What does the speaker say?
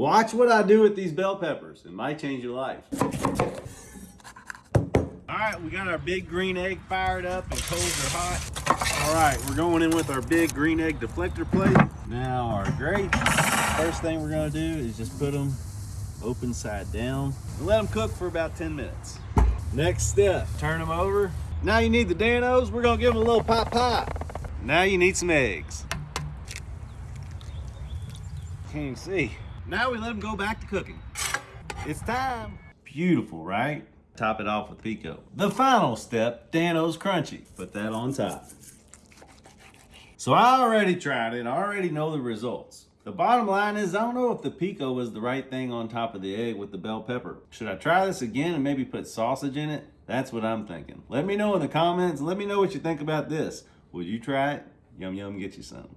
Watch what I do with these bell peppers. It might change your life. All right, we got our big green egg fired up and coals are hot. All right, we're going in with our big green egg deflector plate. Now our grapes. First thing we're gonna do is just put them open side down and let them cook for about 10 minutes. Next step, turn them over. Now you need the Dan-O's, we're gonna give them a little pop pop. Now you need some eggs. Can't even see. Now we let them go back to cooking. It's time. Beautiful, right? Top it off with pico. The final step, Dan-O's Crunchy. Put that on top. So I already tried it, I already know the results. The bottom line is I don't know if the pico was the right thing on top of the egg with the bell pepper. Should I try this again and maybe put sausage in it? That's what I'm thinking. Let me know in the comments. Let me know what you think about this. Would you try it? Yum yum, get you some.